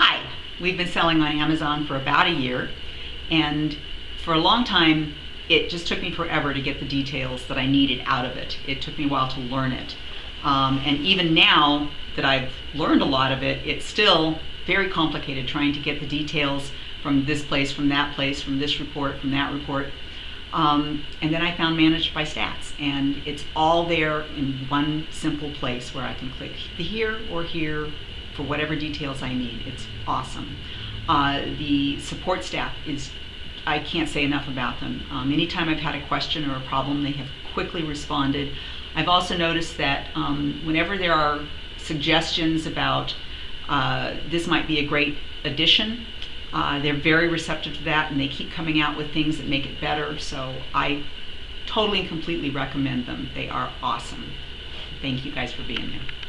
Hi, we've been selling on Amazon for about a year, and for a long time, it just took me forever to get the details that I needed out of it. It took me a while to learn it. Um, and even now that I've learned a lot of it, it's still very complicated trying to get the details from this place, from that place, from this report, from that report. Um, and then I found ManageByStats, and it's all there in one simple place where I can click here or here for whatever details I need. It's awesome. Uh, the support staff is, I can't say enough about them. Um, anytime I've had a question or a problem, they have quickly responded. I've also noticed that um, whenever there are suggestions about uh, this might be a great addition, uh, they're very receptive to that and they keep coming out with things that make it better. So I totally and completely recommend them. They are awesome. Thank you guys for being there.